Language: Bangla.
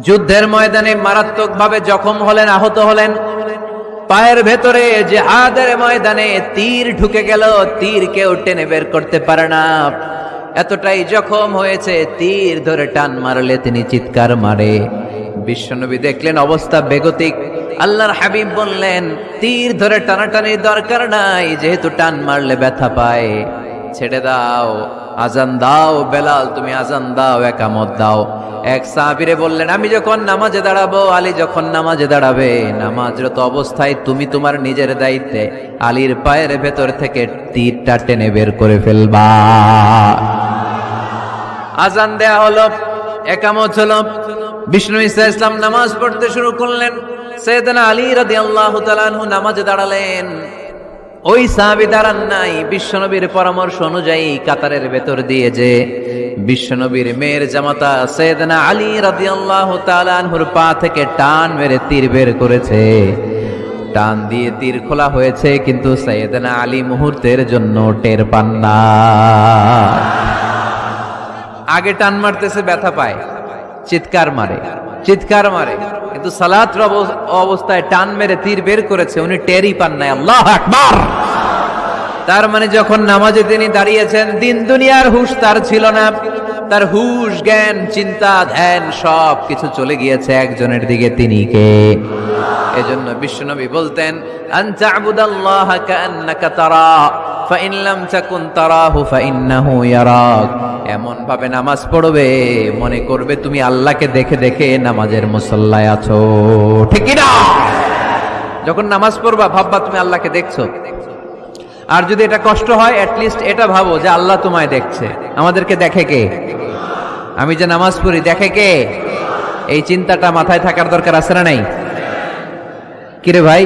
যুদ্ধের ময়দানে মারাত্মকভাবে জখম হলেন, আহত হলেন। পায়ের ভেতরে যে জিহাদের ময়দানে তীর ঢুকে গেল, তীর কেউ টেনে বের করতে পারে না। এতটাই জখম হয়েছে, তীর ধরে টান মারলে তিনি চিৎকার মারে। বিশ্বনবী দেখলেন অবস্থা বেগতিক। আল্লাহর হাবিব বললেন, তীর ধরে টানাটানির দরকার নাই, যেহেতু টান মারলে ব্যথা পায়। ছেড়ে দাও। আজান দাও, বেলাল, তুমি আজান দাও, একামত দাও। এক সাহাবিরে বললেন, আমি যখন নামাজে দাঁড়াবো, আলী যখন নামাজে দাঁড়াবে, নামাজরত অবস্থায় তুমি তোমার নিজের দায়িত্বে আলীর পায়ের ভেতর থেকে তীরটা টেনে বের করে ফেলবা। আজান দেয়া হলো, একামত হলো। বিষ্ণু ইসা ইসলাম নামাজ পড়তে শুরু করলেন। সৈয়দনা আলী রাদিয়াল্লাহু তাআলা নামাজে দাঁড়ালেন। ওই সাহাবি দাঁড়ান নাই। বিশ্বনবীর পরামর্শ অনুযায়ী কাতারের ভেতর দিয়ে যে বিশ্বনবীর মেয়ের জামাতা সৈয়দনা আলী রাদিয়াল্লাহু তাআলা আনহুর পা থেকে টান মেরে তীর বের করেছে। টান দিয়ে তীর খোলা হয়েছে, কিন্তু সৈয়দনা আলী মুহূর্তের জন্য টের পান না। আগে টান মারতেছে, ব্যথা পায়। চিৎকার মারে চিৎকার মারে। কিন্তু সালাত অবস্থায় টান মেরে তীর বের করেছে, উনি টেরই পান নাই। আল্লাহ আকবার! তার মানে যখন নামাজে তিনি দাঁড়িয়েছেন, দিন দুনিয়ার হুশ তার ছিল না। তার হুশ, জ্ঞান, চিন্তা, ধ্যান সব কিছু চলে গিয়েছে একজনের দিকে তিনি কে? এজন্য বিশ্বনবী বলতেন আনতা আবুদাল্লাহ কান্নাকা তারা। ফাইন লাম তাকুন তারাহু ফাইন্নাহু ইয়ারাক। এমন ভাবে নামাজ পড়বে, মনে করবে তুমি আল্লাহকে দেখে দেখে নামাজের মুসল্লায় আছো। ঠিক না যখন নামাজ পড়বা, ভাববা তুমি আল্লাহকে দেখছ। আর যদি এটা কষ্ট হয় অ্যাটলিস্ট এটা ভাবো যে আল্লাহ তোমায় দেখছে। আমাদেরকে দেখে কে? আমি যে নামাজ পড়ি, দেখে কে? এই চিন্তাটা মাথায় থাকার দরকার আছে না নাই? কিরে ভাই?